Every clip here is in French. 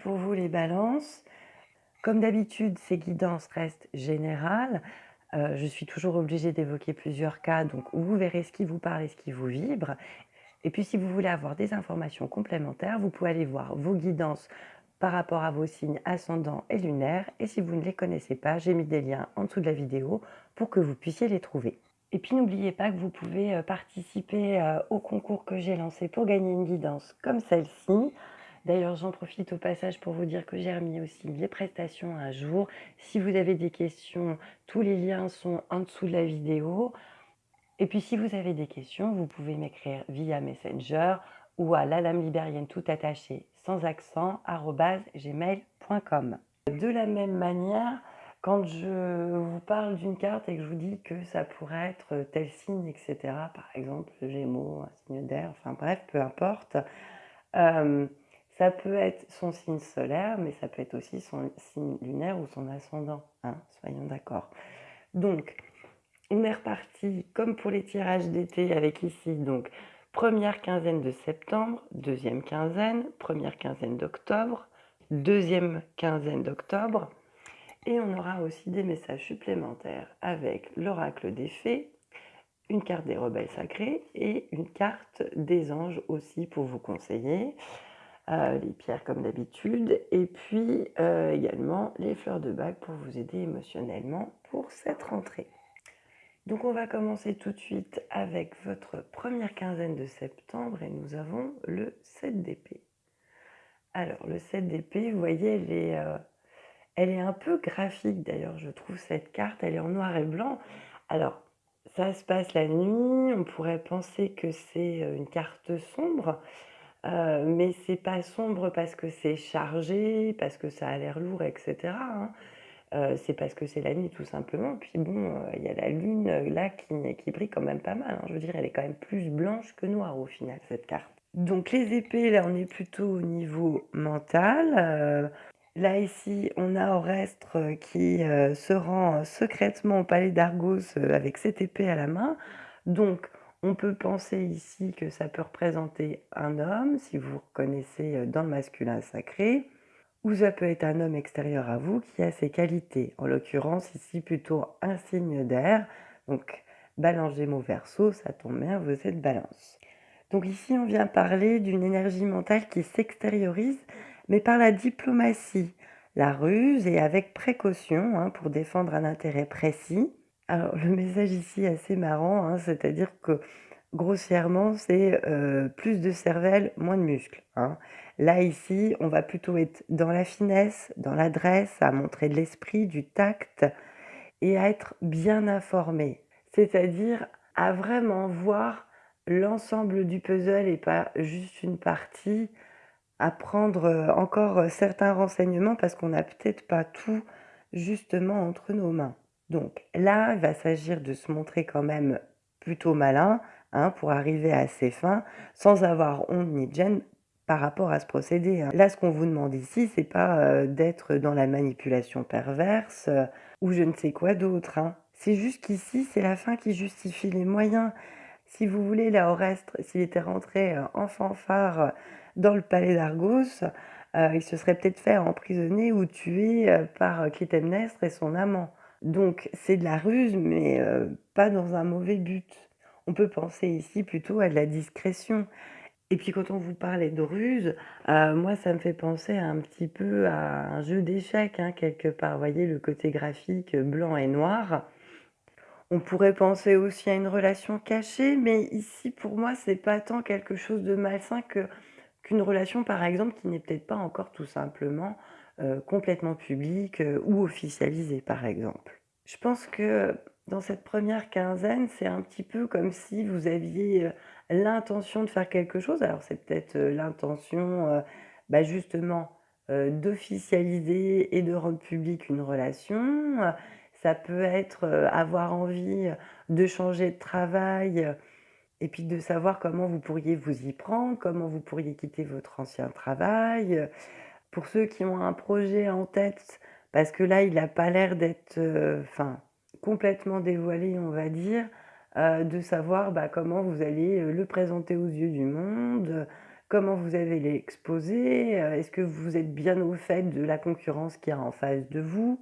Pour vous les balances. Comme d'habitude, ces guidances restent générales. Euh, je suis toujours obligée d'évoquer plusieurs cas, donc vous verrez ce qui vous parle et ce qui vous vibre. Et puis si vous voulez avoir des informations complémentaires, vous pouvez aller voir vos guidances par rapport à vos signes ascendants et lunaires. Et si vous ne les connaissez pas, j'ai mis des liens en dessous de la vidéo pour que vous puissiez les trouver. Et puis n'oubliez pas que vous pouvez euh, participer euh, au concours que j'ai lancé pour gagner une guidance comme celle-ci. D'ailleurs, j'en profite au passage pour vous dire que j'ai remis aussi les prestations un jour. Si vous avez des questions, tous les liens sont en dessous de la vidéo. Et puis si vous avez des questions, vous pouvez m'écrire via Messenger ou à la lame libérienne tout attaché sans accent. De la même manière, quand je vous parle d'une carte et que je vous dis que ça pourrait être tel signe, etc., par exemple Gémeaux, un signe d'air, enfin bref, peu importe, euh, ça peut être son signe solaire, mais ça peut être aussi son signe lunaire ou son ascendant, hein, soyons d'accord. Donc, on est reparti comme pour les tirages d'été avec ici, donc première quinzaine de septembre, deuxième quinzaine, première quinzaine d'octobre, deuxième quinzaine d'octobre, et on aura aussi des messages supplémentaires avec l'oracle des fées, une carte des rebelles sacrés et une carte des anges aussi pour vous conseiller. Euh, les pierres comme d'habitude, et puis euh, également les fleurs de bague pour vous aider émotionnellement pour cette rentrée. Donc on va commencer tout de suite avec votre première quinzaine de septembre et nous avons le 7 d'épée. Alors le 7 d'épée, vous voyez, elle est, euh, elle est un peu graphique d'ailleurs, je trouve cette carte, elle est en noir et blanc. Alors ça se passe la nuit, on pourrait penser que c'est une carte sombre, euh, mais c'est pas sombre parce que c'est chargé, parce que ça a l'air lourd, etc. Hein. Euh, c'est parce que c'est la nuit tout simplement. Puis bon, euh, il y a la lune là qui, brille quand même pas mal. Hein. Je veux dire, elle est quand même plus blanche que noire au final, cette carte. Donc les épées, là, on est plutôt au niveau mental. là, ici, on a Orestre qui se rend secrètement au palais d'Argos avec cette épée à la main. Donc, on peut penser ici que ça peut représenter un homme, si vous reconnaissez euh, dans le masculin sacré, ou ça peut être un homme extérieur à vous qui a ses qualités. En l'occurrence, ici plutôt un signe d'air. Donc, balance Gémeaux Verseau, ça tombe bien, vous êtes balance. Donc ici, on vient parler d'une énergie mentale qui s'extériorise, mais par la diplomatie, la ruse et avec précaution hein, pour défendre un intérêt précis. Alors, le message ici est assez marrant, hein, c'est-à-dire que grossièrement, c'est euh, plus de cervelle, moins de muscles. Hein. Là, ici, on va plutôt être dans la finesse, dans l'adresse, à montrer de l'esprit, du tact et à être bien informé. C'est-à-dire à vraiment voir l'ensemble du puzzle et pas juste une partie, à prendre euh, encore certains renseignements parce qu'on n'a peut-être pas tout justement entre nos mains. Donc là, il va s'agir de se montrer quand même plutôt malin hein, pour arriver à ses fins sans avoir honte ni gêne par rapport à ce procédé. Hein. Là, ce qu'on vous demande ici, c'est pas euh, d'être dans la manipulation perverse euh, ou je ne sais quoi d'autre. Hein. C'est juste qu'ici, c'est la fin qui justifie les moyens. Si vous voulez, là, Orestre, s'il était rentré euh, en fanfare dans le palais d'Argos, il se serait peut-être fait emprisonner ou tuer par Clytemnestre et son amant. Donc c'est de la ruse, mais euh, pas dans un mauvais but. On peut penser ici plutôt à de la discrétion. Et puis quand on vous parlait de ruse, euh, moi ça me fait penser un petit peu à un jeu d'échecs, hein, quelque part. Vous voyez le côté graphique blanc et noir. On pourrait penser aussi à une relation cachée, mais ici pour moi c'est pas tant quelque chose de malsain qu'une relation par exemple qui n'est peut-être pas encore tout simplement euh, complètement publique euh, ou officialisée, par exemple. Je pense que dans cette première quinzaine, c'est un petit peu comme si vous aviez euh, l'intention de faire quelque chose. Alors c'est peut-être l'intention bah, justement d'officialiser et de rendre publique une relation. Ça peut être avoir envie de changer de travail et puis de savoir comment vous pourriez vous y prendre, comment vous pourriez quitter votre ancien travail. Pour ceux qui ont un projet en tête, parce que là, il n'a pas l'air d'être euh, complètement dévoilé, on va dire, euh, de savoir bah, comment vous allez euh, le présenter aux yeux du monde, comment vous avez l'exposer, est-ce que vous êtes bien au fait de la concurrence qu'il y a en face de vous?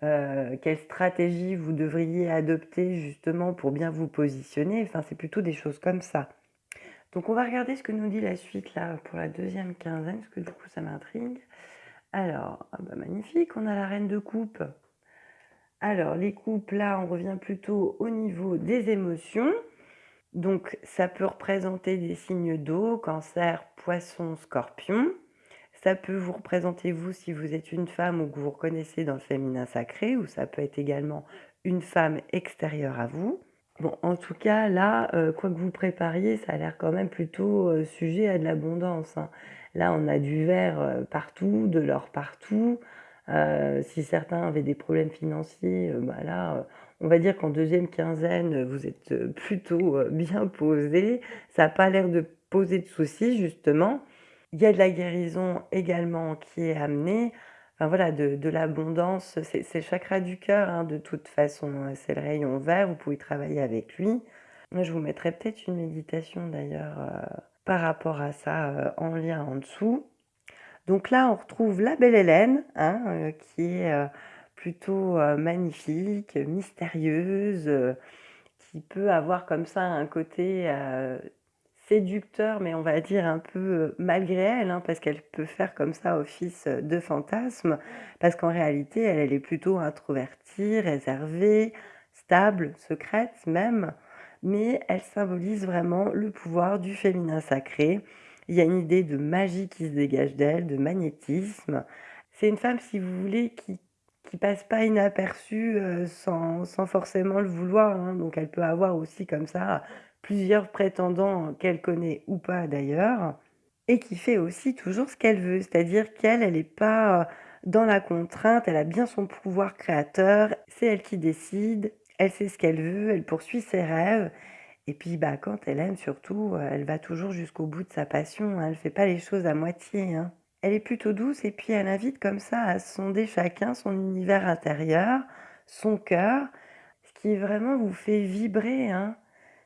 Quelle stratégie vous devriez adopter justement pour bien vous positionner? Enfin, c'est plutôt des choses comme ça. Donc on va regarder ce que nous dit la suite là pour la deuxième quinzaine, parce que du coup ça m'intrigue. Alors, ah bah magnifique, on a la reine de coupe. Alors les coupes là, on revient plutôt au niveau des émotions. Donc ça peut représenter des signes d'eau, cancer, poisson, scorpion. Ça peut vous représenter vous si vous êtes une femme ou que vous vous reconnaissez dans le féminin sacré, ou ça peut être également une femme extérieure à vous. Bon, en tout cas, là, heu, quoi que vous prépariez, ça a l'air quand même plutôt, heu, sujet à de l'abondance, hein. Là, on a du vert, heu, partout, de l'or partout. Si certains avaient des problèmes financiers, bah, là, on va dire qu'en deuxième quinzaine, vous êtes, plutôt, bien posés. Ça a pas l'air de poser de soucis justement. Il y a de la guérison également qui est amenée. Voilà, de l'abondance, c'est le chakra du cœur, hein, de toute façon, c'est le rayon vert, vous pouvez travailler avec lui. Je vous mettrai peut-être une méditation d'ailleurs, heu, par rapport à ça, heu, en lien en dessous. Donc là, on retrouve la belle Hélène, hein, heu, qui est, plutôt, magnifique, mystérieuse, qui peut avoir comme ça un côté, séducteur, mais on va dire un peu, heu, malgré elle, hein, parce qu'elle peut faire comme ça office, heu, de fantasme. Parce qu'en réalité, elle, elle est plutôt introvertie, réservée, stable, secrète même, mais elle symbolise vraiment le pouvoir du féminin sacré. Il y a une idée de magie qui se dégage d'elle, de magnétisme. C'est une femme, si vous voulez, qui qui passe pas inaperçue, heu, sans sans forcément le vouloir, hein, donc elle peut avoir aussi comme ça plusieurs prétendants qu'elle connaît ou pas d'ailleurs et qui fait aussi toujours ce qu'elle veut. C'est-à-dire qu'elle, elle est pas, heu, dans la contrainte, elle a bien son pouvoir créateur, c'est elle qui décide, elle sait ce qu'elle veut, elle poursuit ses rêves et puis, bah, quand elle aime surtout, elle va toujours jusqu'au bout de sa passion, hein, elle fait pas les choses à moitié, hein. Elle est plutôt douce et puis elle invite comme ça à sonder chacun son univers intérieur, son cœur, ce qui vraiment vous fait vibrer, hein,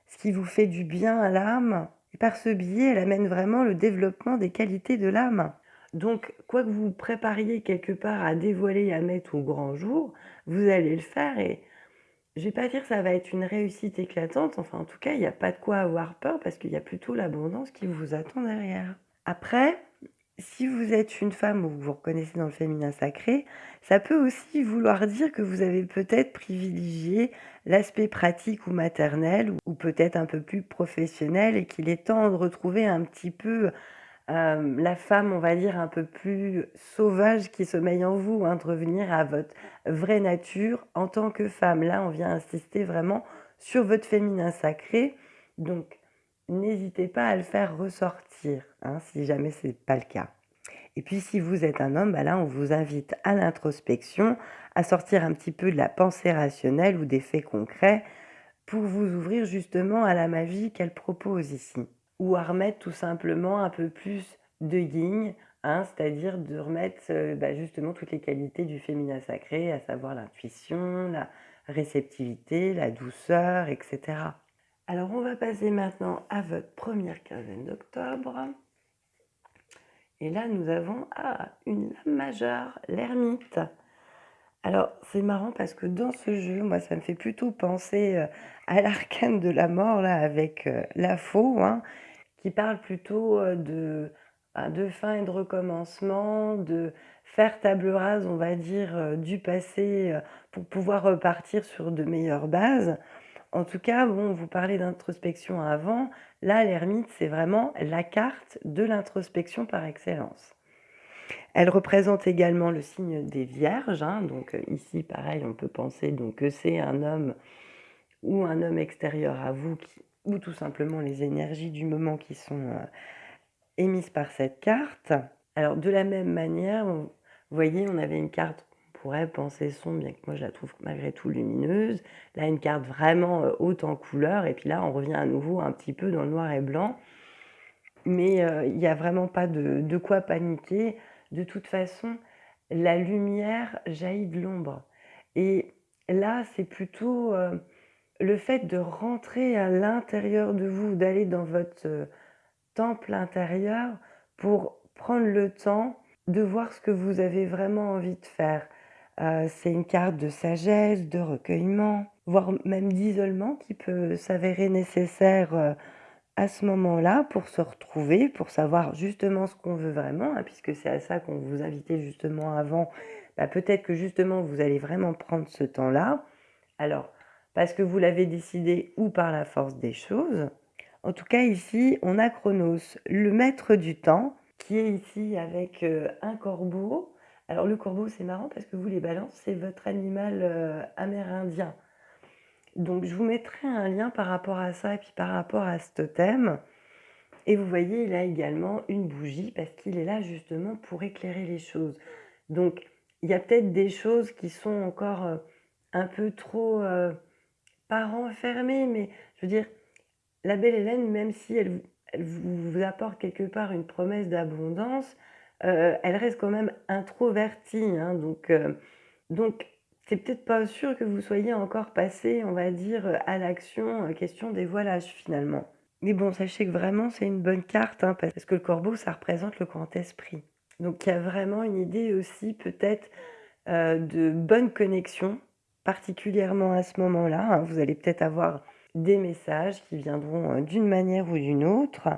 ce qui vous fait du bien à l'âme et par ce biais, elle amène vraiment le développement des qualités de l'âme. Donc quoi que vous prépariez quelque part à dévoiler, à mettre au grand jour, vous allez le faire et je vais pas dire que ça va être une réussite éclatante, enfin en tout cas, il y a pas de quoi avoir peur parce qu'il y a plutôt l'abondance qui vous attend derrière. Après, si vous êtes une femme ou vous vous reconnaissez dans le féminin sacré, ça peut aussi vouloir dire que vous avez peut-être privilégié l'aspect pratique ou maternel ou peut-être un peu plus professionnel et qu'il est temps de retrouver un petit peu, hem, la femme, on va dire, un peu plus sauvage qui sommeille en vous, hein, de revenir à votre vraie nature en tant que femme. Là, on vient insister vraiment sur votre féminin sacré, donc n'hésitez pas à le faire ressortir, hein, si jamais c'est pas le cas. Et puis si vous êtes un homme, bah là, on vous invite à l'introspection, à sortir un petit peu de la pensée rationnelle ou des faits concrets pour vous ouvrir justement à la magie qu'elle propose ici. Ou à remettre tout simplement un peu plus de yin, hein, c'est-à-dire de remettre, heu, bah, justement toutes les qualités du féminin sacré, à savoir l'intuition, la réceptivité, la douceur et cetera. Alors on va passer maintenant à votre première quinzaine d'octobre. Et là, nous avons, ah, une lame majeure, l'ermite. Alors, c'est marrant parce que dans ce jeu, moi, ça me fait plutôt penser, heu, à l'arcane de la mort là avec, heu, la faux, hein, qui parle plutôt, de, bah, de fin et de recommencement, de faire table rase, on va dire, du passé, pour pouvoir repartir sur de meilleures bases. En tout cas, vous parlez d'introspection avant, là, l'ermite, c'est vraiment la carte de l'introspection par excellence. Elle représente également le signe des vierges, hein, donc heu, ici, pareil, on peut penser donc que c'est un homme ou un homme extérieur à vous ou tout simplement les énergies du moment qui sont, heu, émises par cette carte. Alors de la même manière, vous voyez, on avait une carte pourrait penser sombre, bien que moi je la trouve malgré tout lumineuse. Là, une carte vraiment, heu, haute en couleurs et puis là, on revient à nouveau un petit peu dans le noir et blanc. Mais heu, il y a vraiment pas de de quoi paniquer. De toute façon, la lumière jaillit de l'ombre et là, c'est plutôt, heu, le fait de rentrer à l'intérieur de vous, d'aller dans votre, temple intérieur pour prendre le temps de voir ce que vous avez vraiment envie de faire. Heu, c'est une carte de sagesse, de recueillement, voire même d'isolement qui peut s'avérer nécessaire, heu, à ce moment-là pour se retrouver, pour savoir justement ce qu'on veut vraiment, hein, puisque c'est à ça qu'on vous invitait justement avant. Bah, peut-être que justement vous allez vraiment prendre ce temps-là. Alors, parce que vous l'avez décidé ou par la force des choses. En tout cas ici, on a Chronos, le maître du temps, qui est ici avec, heu, un corbeau. Alors le corbeau, c'est marrant parce que vous les balances, c'est votre animal, heu, amérindien. Donc je vous mettrai un lien par rapport à ça et puis par rapport à ce totem et vous voyez, il a également une bougie parce qu'il est là justement pour éclairer les choses. Donc il y a peut-être des choses qui sont encore, heu, un peu trop, heu, pas renfermées, mais je veux dire, la belle Hélène, même si elle vous apporte quelque part une promesse d'abondance, heu, elle reste quand même introvertie, hein, donc heu, donc c'est peut-être pas sûr que vous soyez encore passé, on va dire, à l'action, heu, question dévoilage finalement. Mais bon, sachez que vraiment c'est une bonne carte, hein, parce que le corbeau, ça représente le grand esprit. Donc il y a vraiment une idée aussi peut-être, de bonne connexion, particulièrement à ce moment-là, hein. Vous allez peut-être avoir des messages qui viendront, d'une manière ou d'une autre.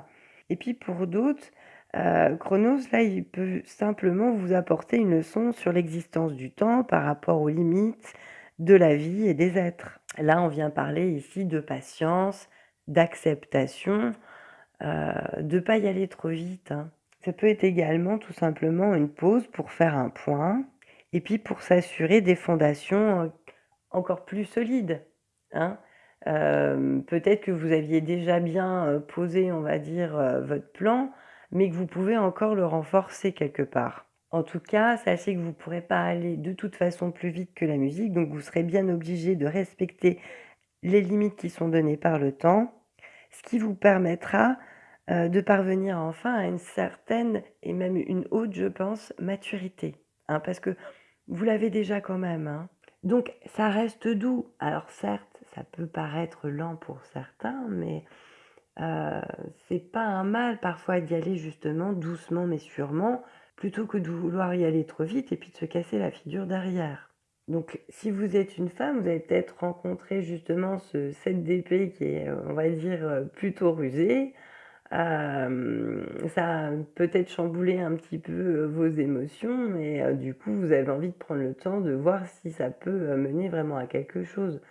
Et puis pour d'autres, heu, Chronos, là, il peut simplement vous apporter une leçon sur l'existence du temps par rapport aux limites de la vie et des êtres. Là, on vient parler ici de patience, d'acceptation, heu, de pas y aller trop vite, hein. Ça peut être également tout simplement une pause pour faire un point et puis pour s'assurer des fondations, heu, encore plus solides, hein. Peut-être que vous aviez déjà bien, posé, on va dire, votre plan, mais que vous pouvez encore le renforcer quelque part. En tout cas, sachez que vous ne pourrez pas aller de toute façon plus vite que la musique, donc vous serez bien obligé de respecter les limites qui sont données par le temps, ce qui vous permettra, heu, de parvenir enfin à une certaine et même une haute, je pense, maturité, hein, parce que vous l'avez déjà quand même, hein. Donc ça reste doux. Alors certes, ça peut paraître lent pour certains, mais heu, c'est pas un mal parfois d'y aller justement doucement mais sûrement, plutôt que de vouloir y aller trop vite et puis de se casser la figure derrière. Donc si vous êtes une femme, vous allez peut-être rencontrer justement ce 7 d'épée qui est, heu, on va dire, heu, plutôt rusé. Ça a peut-être chamboulé un petit peu, vos émotions heu, du coup, vous avez envie de prendre le temps de voir si ça peut, mener vraiment à quelque chose.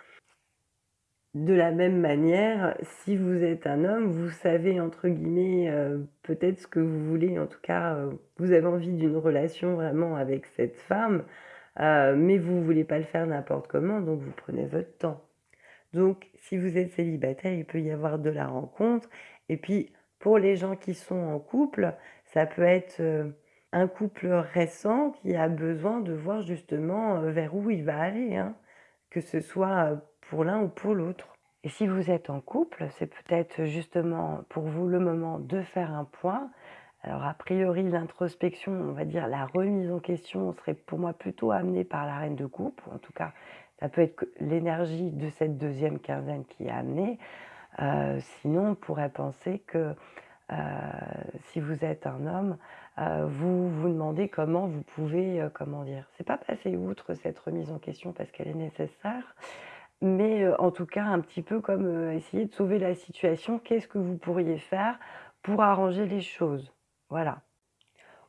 De la même manière, si vous êtes un homme, vous savez entre guillemets, heu, peut-être ce que vous voulez, en tout cas, heu, vous avez envie d'une relation vraiment avec cette femme, heu, mais vous voulez pas le faire n'importe comment, donc vous prenez votre temps. Donc si vous êtes célibataire, il peut y avoir de la rencontre et puis pour les gens qui sont en couple, ça peut être, un couple récent qui a besoin de voir justement, vers où il va aller, hein, que ce soit, pour l'un ou pour l'autre. Et si vous êtes en couple, c'est peut-être justement pour vous le moment de faire un point. Alors a priori, l'introspection, on va dire la remise en question serait pour moi plutôt amenée par la reine de coupe, ou en tout cas, ça peut être l'énergie de cette deuxième quinzaine qui est amenée. Heu, sinon, on pourrait penser que, heu, si vous êtes un homme, heu, vous vous demandez comment vous pouvez, comment dire? C'est pas passer outre cette remise en question parce qu'elle est nécessaire, mais heu, en tout cas un petit peu comme, heu, essayer de sauver la situation. Qu'est-ce que vous pourriez faire pour arranger les choses? Voilà.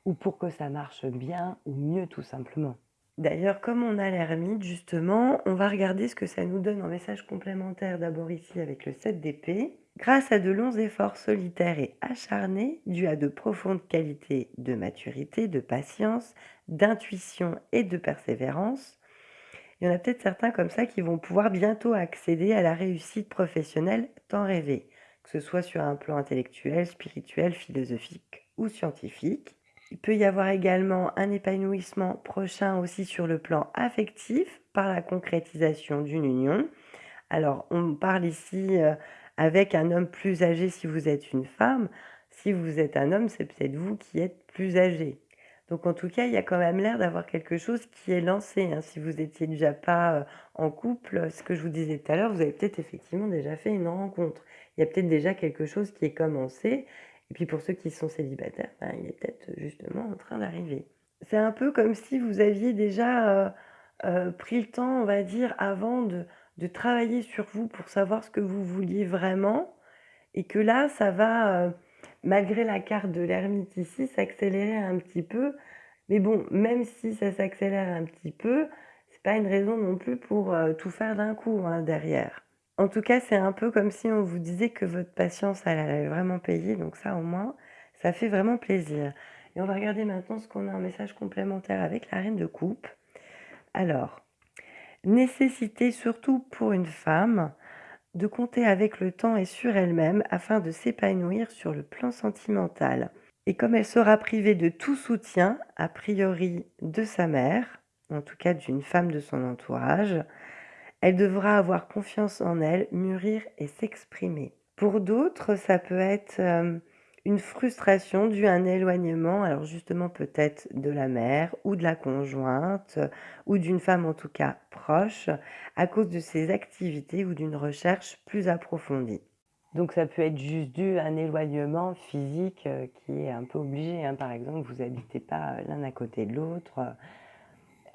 Ou pour que ça marche bien ou mieux tout simplement. D'ailleurs, comme on a l'ermite justement, on va regarder ce que ça nous donne en message complémentaire d'abord ici avec le 7 d'épée. Grâce à de longs efforts solitaires et acharnés, dus à de profondes qualités de maturité, de patience, d'intuition et de persévérance, il y en a peut-être certains comme ça qui vont pouvoir bientôt accéder à la réussite professionnelle tant rêvée, que ce soit sur un plan intellectuel, spirituel, philosophique ou scientifique. Il peut y avoir également un épanouissement prochain aussi sur le plan affectif par la concrétisation d'une union. Alors, on parle ici euh, avec un homme plus âgé si vous êtes une femme. Si vous êtes un homme, c'est peut-être vous qui êtes plus âgé. Donc en tout cas, il y a quand même l'air d'avoir quelque chose qui est lancé, hein. Si vous étiez déjà pas, heu, en couple, ce que je vous disais tout à l'heure, vous avez peut-être effectivement déjà fait une rencontre. Il y a peut-être déjà quelque chose qui est commencé Et puis pour ceux qui sont célibataires, ben, il est peut-être justement en train d'arriver. C'est un peu comme si vous aviez déjà, heu, pris le temps, on va dire, avant de travailler sur vous pour savoir ce que vous vouliez vraiment et que là, ça va, malgré la carte de l'ermite ici, s'accélérer un petit peu. Mais bon, même si ça s'accélère un petit peu, c'est pas une raison non plus pour, heu, tout faire d'un coup, hein, derrière. En tout cas, c'est un peu comme si on vous disait que votre patience, elle vraiment payer, donc ça, au moins, ça fait vraiment plaisir. Et on va regarder maintenant ce qu'on a en message complémentaire avec la reine de coupe. Alors, nécessité surtout pour une femme de compter avec le temps et sur elle-même afin de s'épanouir sur le plan sentimental. Et comme elle sera privée de tout soutien, a priori de sa mère, en tout cas d'une femme de son entourage, elle devra avoir confiance en elle, mûrir et s'exprimer. Pour d'autres, ça peut être euh, une frustration due à un éloignement, alors justement peut-être de la mère ou de la conjointe ou d'une femme en tout cas proche à cause de ses activités ou d'une recherche plus approfondie. Donc ça peut être juste dû à un éloignement physique euh, qui est un peu obligé. Hein. Par exemple, vous n'habitez pas l'un à côté de l'autre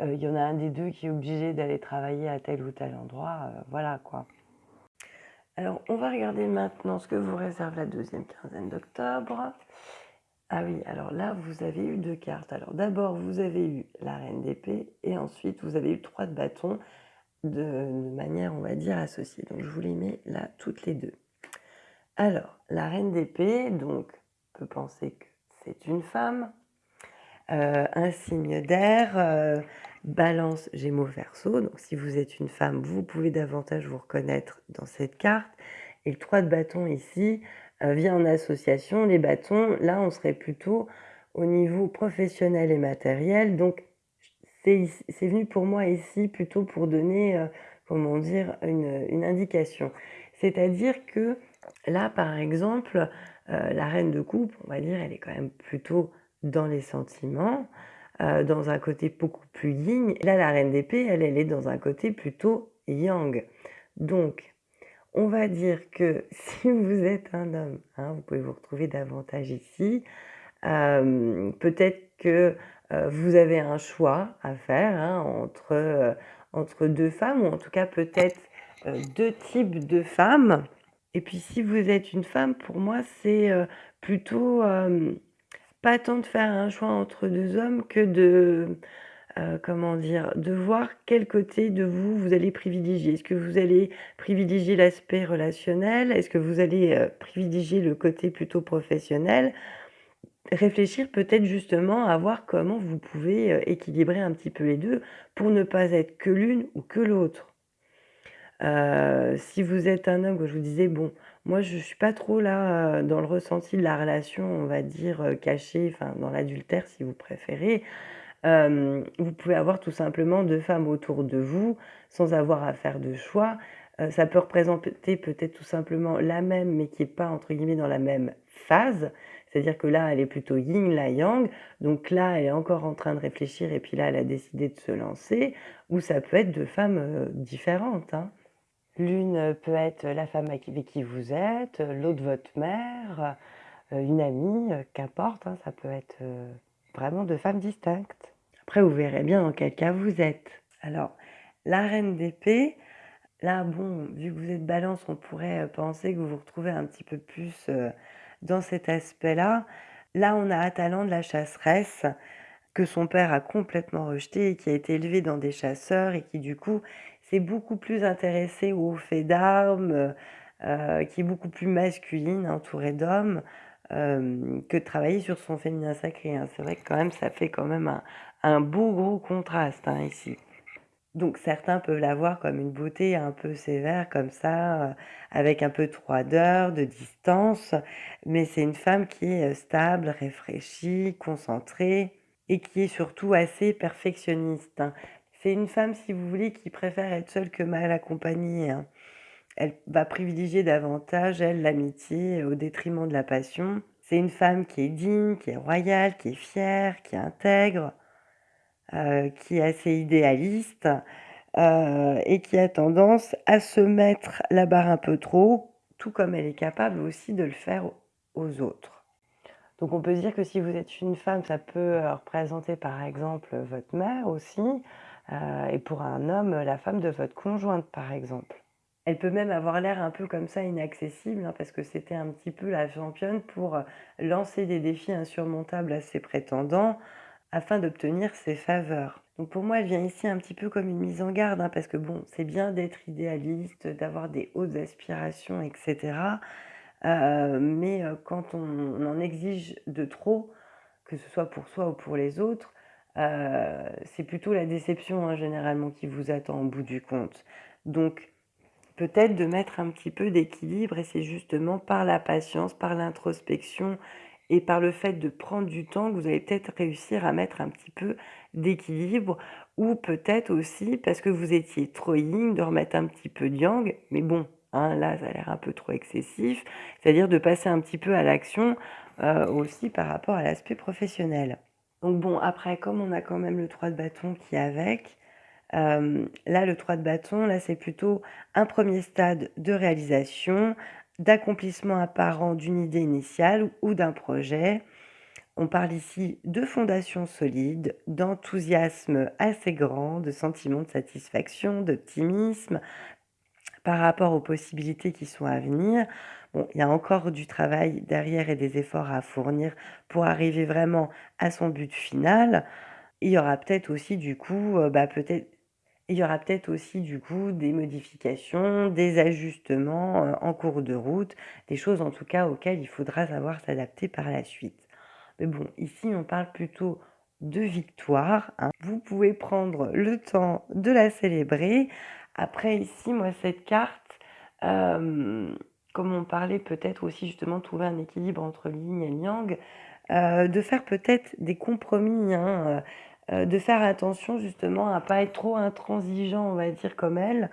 il y en a un des deux qui est obligé d'aller travailler à tel ou tel endroit, voilà quoi. Alors, on va regarder maintenant ce que vous réserve la deuxième quinzaine d'octobre. Ah oui, alors là, vous avez eu deux cartes. Alors d'abord, vous avez eu la reine d'épée et ensuite, vous avez eu trois de bâton de, de, manière, on va dire, associée. Donc, je vous les mets là toutes les deux. Alors, la reine d'épée, donc, on peut penser que c'est une femme. Euh, un signe d'air, euh, balance, gémeaux, verseau. Donc si vous êtes une femme, vous pouvez davantage vous reconnaître dans cette carte. Et le 3 de bâton ici euh, vient en association. Les bâtons, là, on serait plutôt au niveau professionnel et matériel. Donc c'est venu pour moi ici plutôt pour donner, comment dire, une, une indication. C'est-à-dire que là, par exemple, la reine de coupe, on va dire, elle est quand même plutôt dans les sentiments, euh, dans un côté beaucoup plus yin. Là, la reine d'épée, elle, elle est dans un côté plutôt yang. Donc, on va dire que si vous êtes un homme, hein, vous pouvez vous retrouver davantage ici, euh, peut-être que euh, vous avez un choix à faire hein, entre, entre deux femmes, ou en tout cas peut-être deux types de femmes. Et puis si vous êtes une femme, pour moi, c'est plutôt pas tant de faire un choix entre deux hommes que de, euh, comment dire, de voir quel côté de vous vous allez privilégier. Est-ce que vous allez privilégier l'aspect relationnel? Est-ce que vous allez euh, privilégier le côté plutôt professionnel? Réfléchir peut-être justement à voir comment vous pouvez euh, équilibrer un petit peu les deux pour ne pas être que l'une ou que l'autre. si vous êtes un homme, je vous disais, bon, moi, je suis pas trop là, dans le ressenti de la relation, on va dire, cachée, enfin, dans l'adultère si vous préférez. vous pouvez avoir tout simplement deux femmes autour de vous, sans avoir à faire de choix. ça peut représenter peut-être tout simplement la même, mais qui est pas entre guillemets «dans la même phase». C'est-à-dire que là, elle est plutôt yin, là yang, donc là, elle est encore en train de réfléchir et puis là, elle a décidé de se lancer. Ou ça peut être deux femmes, différentes, hein. L'une peut être la femme avec qui vous êtes, l'autre votre mère, euh, une amie, euh, qu'importe, hein, ça peut être euh, vraiment deux femmes distinctes. Après, vous verrez bien dans quel cas vous êtes. Alors, la reine d'épée, là, bon, vu que vous êtes balance, on pourrait penser que vous vous retrouvez un petit peu plus dans cet aspect-là. Là, on a Atalan de la chasseresse, que son père a complètement rejeté et qui a été élevé dans des chasseurs et qui, du coup, c'est beaucoup plus intéressé au fait d'armes, euh, qui est beaucoup plus masculine, entourée d'hommes, euh, que de travailler sur son féminin sacré, hein. C'est vrai que quand même, ça fait quand même un beau gros contraste, hein, ici. Donc certains peuvent la voir comme une beauté un peu sévère comme ça, euh, avec un peu de froideur, de distance, mais c'est une femme qui est, stable, réfléchie, concentrée et qui est surtout assez perfectionniste, hein. C'est une femme, si vous voulez, qui préfère être seule que mal accompagnée, hein. Elle va privilégier davantage, elle, l'amitié au détriment de la passion. C'est une femme qui est digne, qui est royale, qui est fière, qui est intègre, euh, qui est assez idéaliste euh, et qui a tendance à se mettre la barre un peu trop, tout comme elle est capable aussi de le faire aux autres. Donc on peut dire que si vous êtes une femme, ça peut, heu, représenter par exemple, votre mère aussi, heu et pour un homme, la femme de votre conjointe, par exemple. Elle peut même avoir l'air un peu comme ça inaccessible, hein, parce que c'était un petit peu la championne pour, heu, lancer des défis insurmontables à ses prétendants, afin d'obtenir ses faveurs. Donc pour moi, elle vient ici un petit peu comme une mise en garde, hein, parce que bon, c'est bien d'être idéaliste, d'avoir des hautes aspirations et cetera, heu, mais quand on en exige de trop, que ce soit pour soi ou pour les autres, heu, c'est plutôt la déception, hein, généralement qui vous attend au bout du compte. Donc peut-être de mettre un petit peu d'équilibre et c'est justement par la patience, par l'introspection et par le fait de prendre du temps que vous allez peut-être réussir à mettre un petit peu d'équilibre ou peut-être aussi parce que vous étiez trop yin, de remettre un petit peu de yang, mais bon, hein, là, ça a l'air un peu trop excessif, c'est-à-dire de passer un petit peu à l'action, heu, aussi par rapport à l'aspect professionnel. Donc bon, après, comme on a quand même le 3 de bâton qui est avec, hem, là, le 3 de bâton, là, c'est plutôt un premier stade de réalisation, d'accomplissement apparent d'une idée initiale ou d'un projet. On parle ici de fondations solides, d'enthousiasme assez grand, de sentiments de satisfaction, d'optimisme par rapport aux possibilités qui sont à venir. Il y a encore du travail derrière et des efforts à fournir pour arriver vraiment à son but final. Il y aura peut-être aussi du coup, heu, bah, peut-être il y aura peut-être aussi du coup des modifications, des ajustements, heu, en cours de route, des choses en tout cas auxquelles il faudra savoir s'adapter par la suite. Mais bon, ici on parle plutôt de victoire, hein. Vous pouvez prendre le temps de la célébrer. Après ici, moi cette carte, hem, comme on parlait peut-être aussi justement trouver un équilibre entre yin et yang, heu, de faire peut-être des compromis, hein, heu heu, de faire attention justement à pas être trop intransigeant, on va dire, comme elle.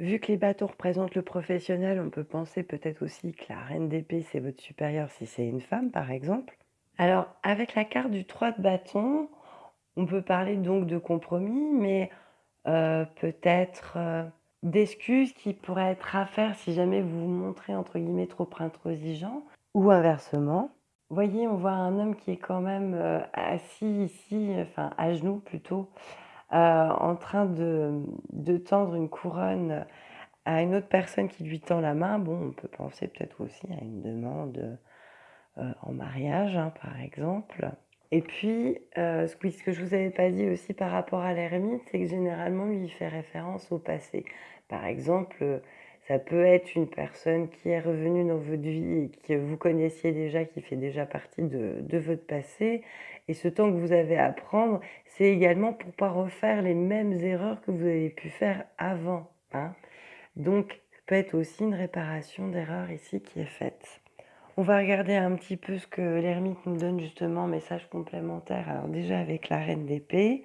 Vu que les bâtons représentent le professionnel, on peut penser peut-être aussi que la reine d'épée, c'est votre supérieure si c'est une femme, par exemple. Alors, avec la carte du 3 de bâton, on peut parler donc de compromis, mais peut-être, d'excuses qui pourraient être à faire si jamais vous vous montrez entre guillemets «trop intransigeant» ou inversement. Voyez, on voit un homme qui est quand même, heu, assis ici, enfin à genoux plutôt, heu, en train de tendre une couronne à une autre personne qui lui tend la main. Bon, on peut penser peut-être aussi à une demande, heu, en mariage, hein, par exemple. Et puis, heu, ce que je vous avais pas dit aussi par rapport à l'ermite, c'est que généralement lui, il fait référence au passé. Par exemple, heu, ça peut être une personne qui est revenue dans votre vie et que vous connaissiez déjà, qui fait déjà partie de de votre passé et ce temps que vous avez à prendre, c'est également pour pas refaire les mêmes erreurs que vous avez pu faire avant, hein. Donc ça peut être aussi une réparation d'erreurs ici qui est faite. On va regarder un petit peu ce que l'ermite nous donne justement, message complémentaire. Alors déjà avec la reine d'épée.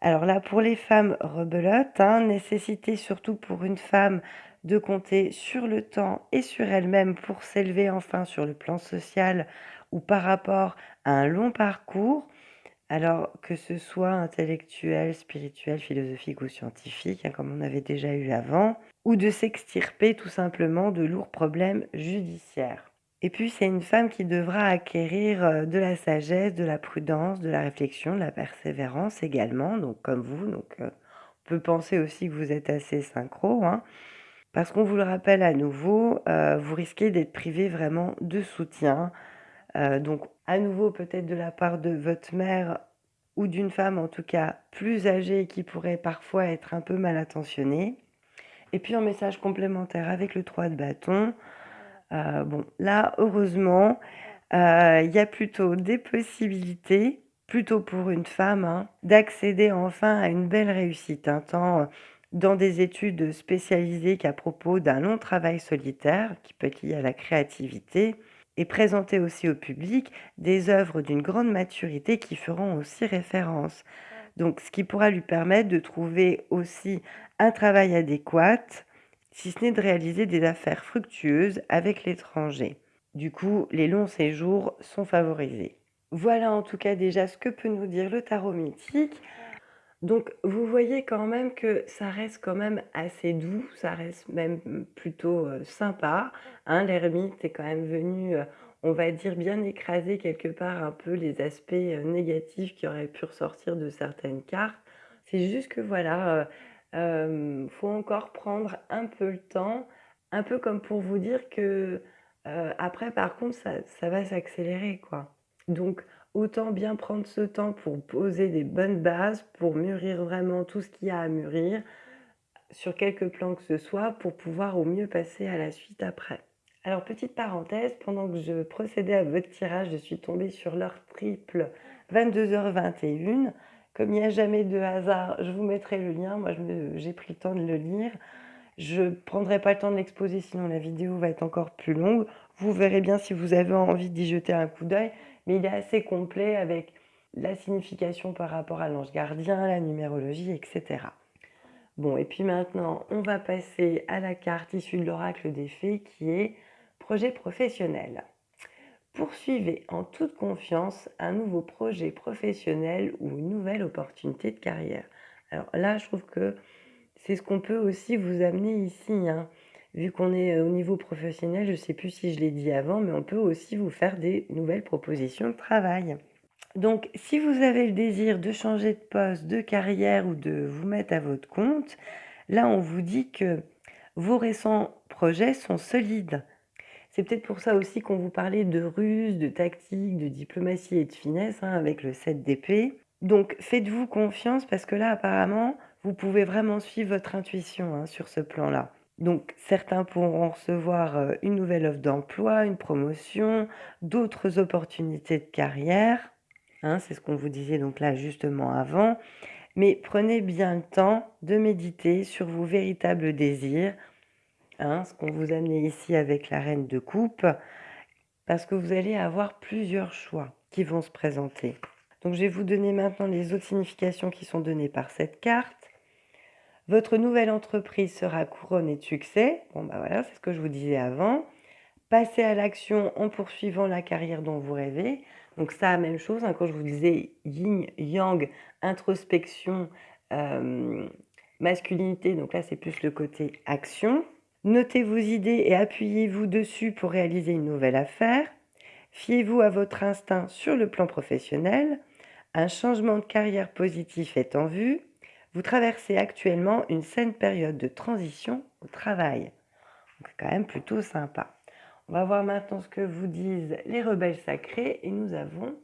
Alors là, pour les femmes rebelotes, hein, nécessité surtout pour une femme de compter sur le temps et sur elle-même pour s'élever enfin sur le plan social ou par rapport à un long parcours. Alors que ce soit intellectuel, spirituel, philosophique ou scientifique, hein, comme on avait déjà eu avant, ou de s'extirper tout simplement de lourds problèmes judiciaires. Et puis, c'est une femme qui devra acquérir, heu, de la sagesse, de la prudence, de la réflexion, de la persévérance également, donc comme vous, donc heu, on peut penser aussi que vous êtes assez synchro, hein. Parce qu'on vous le rappelle à nouveau, heu, vous risquez d'être privé vraiment de soutien, donc à nouveau peut-être de la part de votre mère ou d'une femme en tout cas plus âgée qui pourrait parfois être un peu mal intentionnée. Et puis en message complémentaire avec le 3 de bâton, Heu, bon, là, heureusement, heu, il y a plutôt des possibilités, plutôt pour une femme, hein, d'accéder enfin à une belle réussite, hein, tant, heu, dans des études spécialisées qu'à propos d'un long travail solitaire qui peut être lié à la créativité et présenter aussi au public des œuvres d'une grande maturité qui feront aussi référence. Donc ce qui pourra lui permettre de trouver aussi un travail adéquat si ce n'est de réaliser des affaires fructueuses avec l'étranger. Du coup, les longs séjours sont favorisés. Voilà en tout cas déjà ce que peut nous dire le tarot mythique. Donc vous voyez quand même que ça reste quand même assez doux, ça reste même plutôt, heu, sympa, hein. L'ermite est quand même venu, heu, on va dire, bien écraser quelque part un peu les aspects, heu, négatifs qui auraient pu ressortir de certaines cartes. C'est juste que voilà, heu, hem, faut encore prendre un peu le temps, un peu comme pour vous dire que, heu, après par contre ça ça va s'accélérer quoi. Donc autant bien prendre ce temps pour poser des bonnes bases, pour mûrir vraiment tout ce qu'il y a à mûrir, sur quelques plans que ce soit, pour pouvoir au mieux passer à la suite après. Alors petite parenthèse, pendant que je procédais à votre tirage, je suis tombée sur l'heure triple 22:21. Comme il n'y a jamais de hasard, je vous mettrai le lien. Moi, j'ai pris le temps de le lire. Je ne prendrai pas le temps de l'exposer, sinon la vidéo va être encore plus longue. Vous verrez bien si vous avez envie d'y jeter un coup d'œil, mais il est assez complet avec la signification par rapport à l'ange gardien, la numérologie, etc. Bon, et puis maintenant, on va passer à la carte issue de l'oracle des fées qui est projet professionnel. Poursuivez en toute confiance un nouveau projet professionnel ou une nouvelle opportunité de carrière. Alors là, je trouve que c'est ce qu'on peut aussi vous amener ici. Hein. Vu qu'on est euh, au niveau professionnel, je ne sais plus si je l'ai dit avant, mais on peut aussi vous faire des nouvelles propositions de travail. Donc, si vous avez le désir de changer de poste, de carrière ou de vous mettre à votre compte, là, on vous dit que vos récents projets sont solides. C'est peut-être pour ça aussi qu'on vous parlait de ruse, de tactique, de diplomatie et de finesse hein, avec le 7 d'épée. Donc faites-vous confiance parce que là apparemment vous pouvez vraiment suivre votre intuition hein, sur ce plan-là. Donc certains pourront recevoir euh, une nouvelle offre d'emploi, une promotion, d'autres opportunités de carrière. Hein, c'est ce qu'on vous disait donc là justement avant. Mais prenez bien le temps de méditer sur vos véritables désirs, hein, ce qu'on vous a amené ici avec la reine de coupe, parce que vous allez avoir plusieurs choix qui vont se présenter. Donc je vais vous donner maintenant les autres significations qui sont données par cette carte. Votre nouvelle entreprise sera couronnée de succès. Bon bah voilà, c'est ce que je vous disais avant. Passez à l'action en poursuivant la carrière dont vous rêvez. Donc ça, même chose, hein, quand je vous disais yin, yang, introspection, euh, masculinité, donc là c'est plus le côté action. Notez vos idées et appuyez-vous dessus pour réaliser une nouvelle affaire. Fiez-vous à votre instinct sur le plan professionnel. Un changement de carrière positif est en vue. Vous traversez actuellement une saine période de transition au travail. C'est quand même plutôt sympa. On va voir maintenant ce que vous disent les rebelles sacrés et nous avons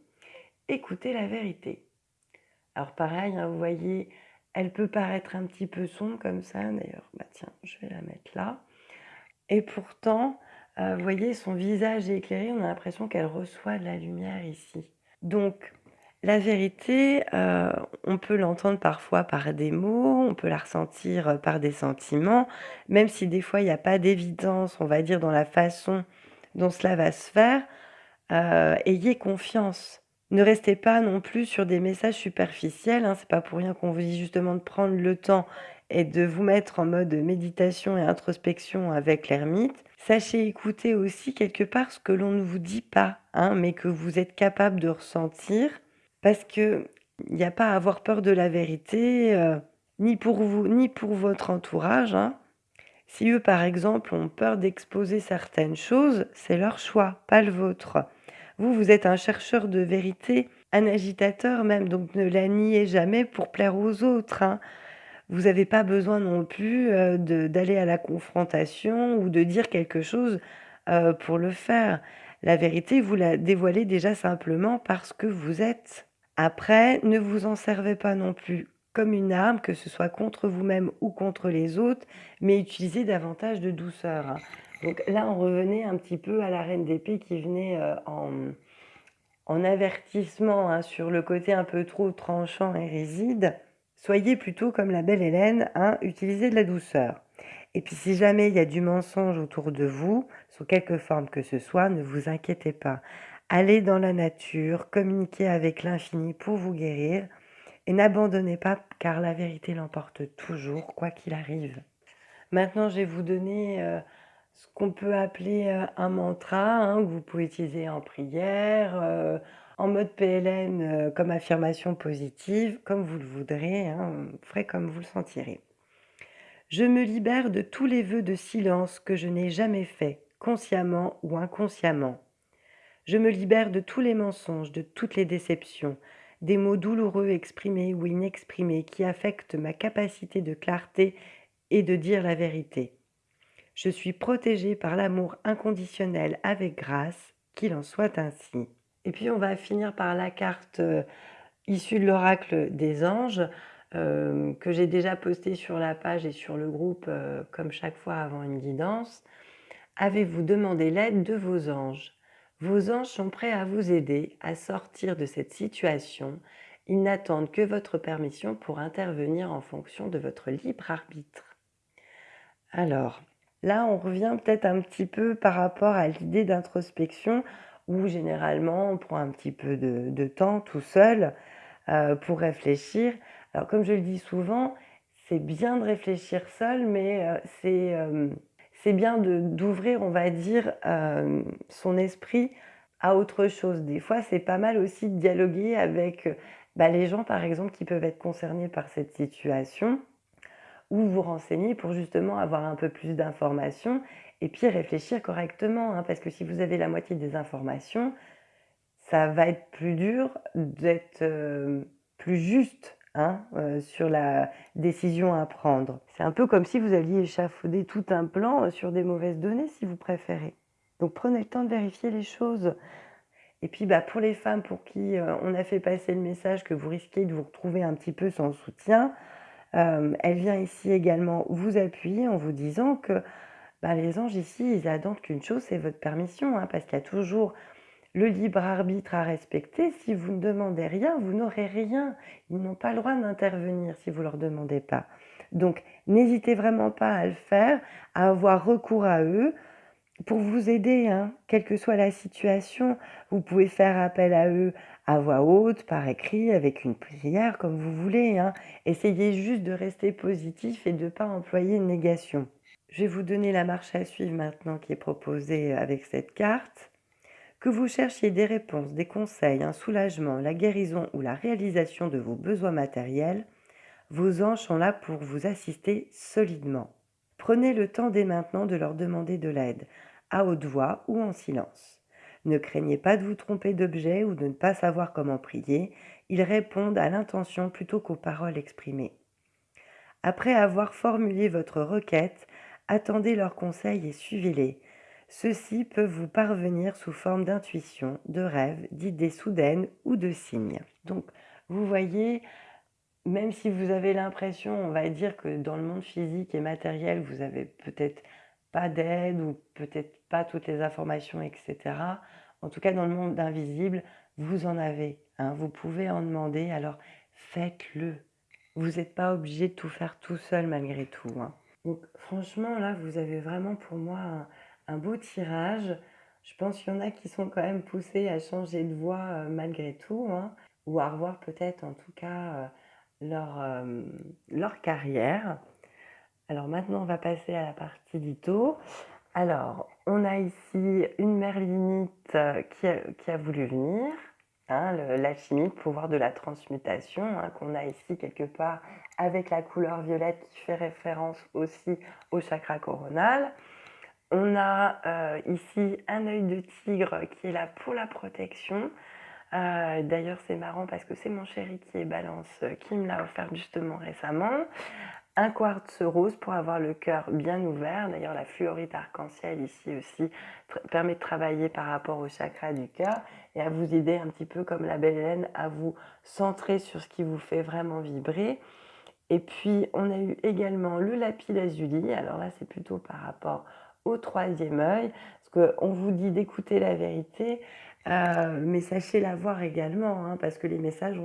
écouté la vérité. Alors pareil, hein, vous voyez, elle peut paraître un petit peu sombre comme ça. D'ailleurs, bah tiens, je vais la mettre là. Et pourtant, euh, vous voyez, son visage est éclairé. On a l'impression qu'elle reçoit de la lumière ici. Donc, la vérité, euh, on peut l'entendre parfois par des mots, on peut la ressentir par des sentiments, même si des fois il n'y a pas d'évidence, on va dire, dans la façon dont cela va se faire, euh, ayez confiance. Ne restez pas non plus sur des messages superficiels, hein, c'est pas pour rien qu'on vous dit justement de prendre le temps et de vous mettre en mode méditation et introspection avec l'ermite. Sachez écouter aussi quelque part ce que l'on ne vous dit pas, hein, mais que vous êtes capable de ressentir parce qu'il n'y a pas à avoir peur de la vérité, euh, ni pour vous, ni pour votre entourage. Hein. Si eux, par exemple, ont peur d'exposer certaines choses, c'est leur choix, pas le vôtre. Vous, vous êtes un chercheur de vérité, un agitateur même, donc ne la niez jamais pour plaire aux autres. Hein. Vous n'avez pas besoin non plus euh, d'aller à la confrontation ou de dire quelque chose euh, pour le faire. La vérité, vous la dévoilez déjà simplement parce que vous êtes. Après, ne vous en servez pas non plus comme une arme, que ce soit contre vous-même ou contre les autres, mais utilisez davantage de douceur. Donc là, on revenait un petit peu à la reine d'épée qui venait euh, en, en, avertissement hein, sur le côté un peu trop tranchant et réside. Soyez plutôt comme la belle Hélène, hein, utilisez de la douceur. Et puis si jamais il y a du mensonge autour de vous, sous quelque forme que ce soit, ne vous inquiétez pas. Allez dans la nature, communiquez avec l'infini pour vous guérir et n'abandonnez pas car la vérité l'emporte toujours, quoi qu'il arrive. Maintenant, je vais vous donner euh, ce qu'on peut appeler euh, un mantra, hein, que vous pouvez utiliser en prière, euh, en mode PLN comme affirmation positive, comme vous le voudrez, hein, vous ferez comme vous le sentirez. Je me libère de tous les vœux de silence que je n'ai jamais faits, consciemment ou inconsciemment. Je me libère de tous les mensonges, de toutes les déceptions, des mots douloureux exprimés ou inexprimés qui affectent ma capacité de clarté et de dire la vérité. Je suis protégée par l'amour inconditionnel avec grâce, qu'il en soit ainsi. Et puis on va finir par la carte euh, issue de l'oracle des anges, euh, que j'ai déjà postée sur la page et sur le groupe, euh, comme chaque fois avant une guidance. Avez-vous demandé l'aide de vos anges? Vos anges sont prêts à vous aider à sortir de cette situation. Ils n'attendent que votre permission pour intervenir en fonction de votre libre arbitre. Alors, là, on revient peut-être un petit peu par rapport à l'idée d'introspection où généralement on prend un petit peu de, temps tout seul euh, pour réfléchir. Alors, comme je le dis souvent, c'est bien de réfléchir seul, mais euh, c'est... Euh, c'est bien d'ouvrir, on va dire, son esprit à autre chose. Des fois, c'est pas mal aussi de dialoguer avec bah, les gens, par exemple, qui peuvent être concernés par cette situation, ou vous renseigner pour justement avoir un peu plus d'informations, et puis réfléchir correctement, hein, parce que si vous avez la moitié des informations, ça va être plus dur d'être euh, plus juste Hein, euh, sur la décision à prendre. C'est un peu comme si vous aviez échafaudé tout un plan euh, sur des mauvaises données, si vous préférez. Donc prenez le temps de vérifier les choses. Et puis bah, pour les femmes pour qui on a fait passer le message que vous risquez de vous retrouver un petit peu sans soutien, elle vient ici également vous appuyer en vous disant que bah, les anges ici, ils attendent qu'une chose, c'est votre permission, hein, parce qu'il y a toujours le libre arbitre à respecter. Si vous ne demandez rien, vous n'aurez rien. Ils n'ont pas le droit d'intervenir si vous ne leur demandez pas. Donc, n'hésitez vraiment pas à le faire, à avoir recours à eux pour vous aider, hein, quelle que soit la situation. Vous pouvez faire appel à eux à voix haute, par écrit, avec une prière, comme vous voulez. Hein. Essayez juste de rester positif et de ne pas employer une négation. Je vais vous donner la marche à suivre maintenant qui est proposée avec cette carte. Que vous cherchiez des réponses, des conseils, un soulagement, la guérison ou la réalisation de vos besoins matériels, vos anges sont là pour vous assister solidement. Prenez le temps dès maintenant de leur demander de l'aide, à haute voix ou en silence. Ne craignez pas de vous tromper d'objet ou de ne pas savoir comment prier, ils répondent à l'intention plutôt qu'aux paroles exprimées. Après avoir formulé votre requête, attendez leurs conseils et suivez-les. Ceux-ci peuvent vous parvenir sous forme d'intuition, de rêves, d'idées soudaines ou de signes. Donc, vous voyez, même si vous avez l'impression, on va dire que dans le monde physique et matériel, vous avez peut-être pas d'aide ou peut-être pas toutes les informations, etc. En tout cas, dans le monde invisible, vous en avez. Hein. vous pouvez en demander, alors faites-le. Vous n'êtes pas obligé de tout faire tout seul malgré tout. Hein. Donc franchement, là, vous avez vraiment pour moi un beau tirage. Je pense qu'il y en a qui sont quand même poussés à changer de voie euh, malgré tout, hein, ou à revoir peut-être en tout cas euh, leur, euh, leur carrière. Alors maintenant, on va passer à la partie litho. Alors, on a ici une merlinite qui a, qui voulu venir, hein, l'alchimie, pouvoir de la transmutation, hein, qu'on a ici quelque part avec la couleur violette qui fait référence aussi au chakra coronal. On a euh, ici un œil de tigre qui est là pour la protection. Euh, d'ailleurs, c'est marrant parce que c'est mon chéri qui est balance euh, qui me l'a offert justement récemment. Un quartz rose pour avoir le cœur bien ouvert. D'ailleurs, la fluorite arc-en-ciel ici aussi permet de travailler par rapport au chakra du cœur et à vous aider un petit peu comme la belle Hélène à vous centrer sur ce qui vous fait vraiment vibrer. Et puis, on a eu également le lapis lazuli. Alors là, c'est plutôt par rapport au troisième œil, parce qu'on vous dit d'écouter la vérité, euh, mais sachez la voir également, hein, parce que les messages,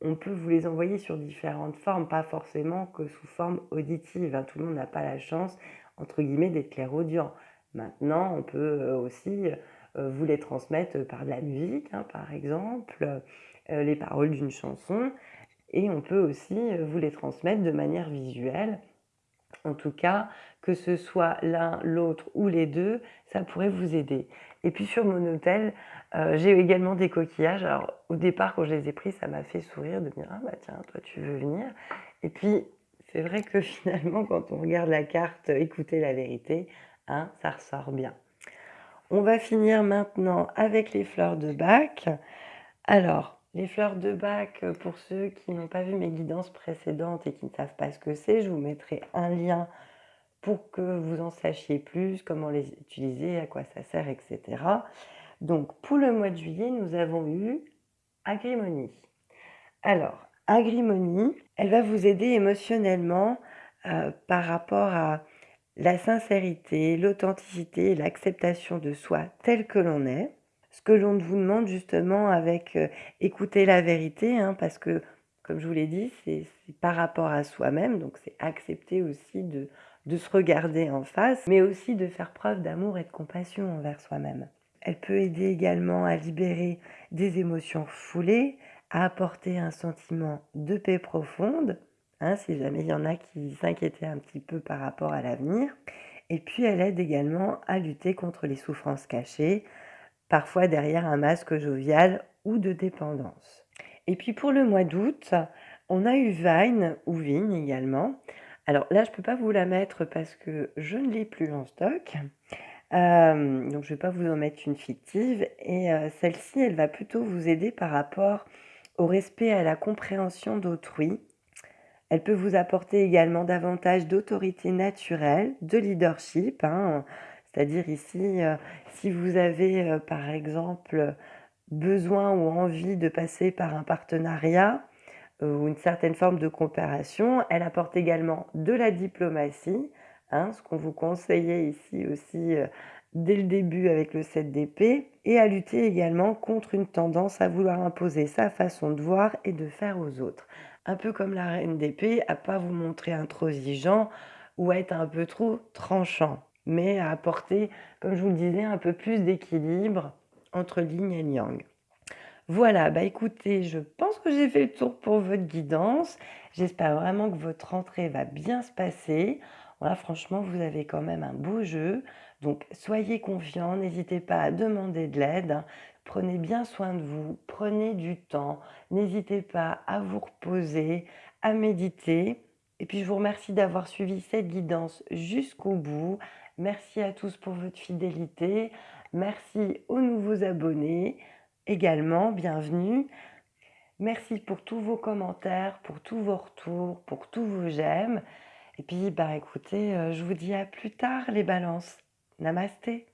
on, peut vous les envoyer sur différentes formes, pas forcément que sous forme auditive. Hein. Tout le monde n'a pas la chance, entre guillemets, d'être clairaudient. Maintenant, on peut euh, aussi euh, vous les transmettre par de la musique, hein, par exemple, les paroles d'une chanson, et on peut aussi vous les transmettre de manière visuelle en tout cas, que ce soit l'un, l'autre ou les deux, ça pourrait vous aider. Et puis sur mon hôtel, euh, j'ai également des coquillages. Alors au départ, quand je les ai pris, ça m'a fait sourire de me dire « Ah bah tiens, toi tu veux venir ?» Et puis, c'est vrai que finalement, quand on regarde la carte « Écoutez la vérité hein, ça ressort bien. On va finir maintenant avec les fleurs de bac. Alors, les fleurs de bac, heu, pour ceux qui n'ont pas vu mes guidances précédentes et qui ne savent pas ce que c'est, je vous mettrai un lien pour que vous en sachiez plus, comment les utiliser, à quoi ça sert et cetera. Donc pour le mois de juillet, nous avons eu Agrimony. Alors, Agrimony, elle va vous aider émotionnellement, heu, par rapport à la sincérité, l'authenticité et l'acceptation de soi tel que l'on est. Ce que l'on vous demande justement avec, heu, écouter la vérité, hein, parce que comme je vous l'ai dit, c'est par rapport à soi-même, donc c'est accepter aussi de de se regarder en face, mais aussi de faire preuve d'amour et de compassion envers soi-même. Elle peut aider également à libérer des émotions foulées, à apporter un sentiment de paix profonde, hein, si jamais il y en a qui s'inquiétaient un petit peu par rapport à l'avenir. Et puis elle aide également à lutter contre les souffrances cachées, parfois derrière un masque jovial ou de dépendance. Et puis pour le mois d'août, on a eu Vine ou Vigne également. Alors là, je ne peux pas vous la mettre parce que je ne l'ai plus en stock. Euh, donc je ne vais pas vous en mettre une fictive. Et euh, celle-ci, elle va plutôt vous aider par rapport au respect et à la compréhension d'autrui. Elle peut vous apporter également davantage d'autorité naturelle, de leadership, hein. C'est-à-dire ici, euh, si vous avez euh, par exemple besoin ou envie de passer par un partenariat euh, ou une certaine forme de coopération, elle apporte également de la diplomatie, hein, ce qu'on vous conseillait ici aussi dès le début avec le 7 d'épée, et à lutter également contre une tendance à vouloir imposer sa façon de voir et de faire aux autres. Un peu comme la reine d'épée, à pas vous montrer intransigeant ou être un peu trop tranchant, mais à apporter, comme je vous le disais, un peu plus d'équilibre entre yin et yang. Voilà, bah écoutez, je pense que j'ai fait le tour pour votre guidance. J'espère vraiment que votre rentrée va bien se passer. Voilà, franchement, vous avez quand même un beau jeu. Donc, soyez confiants, n'hésitez pas à demander de l'aide. Prenez bien soin de vous, prenez du temps, n'hésitez pas à vous reposer, à méditer. Et puis, je vous remercie d'avoir suivi cette guidance jusqu'au bout. Merci à tous pour votre fidélité. Merci aux nouveaux abonnés également, bienvenue. Merci pour tous vos commentaires, pour tous vos retours, pour tous vos j'aime. Et puis, bah écoutez, euh, je vous dis à plus tard les balances. Namasté.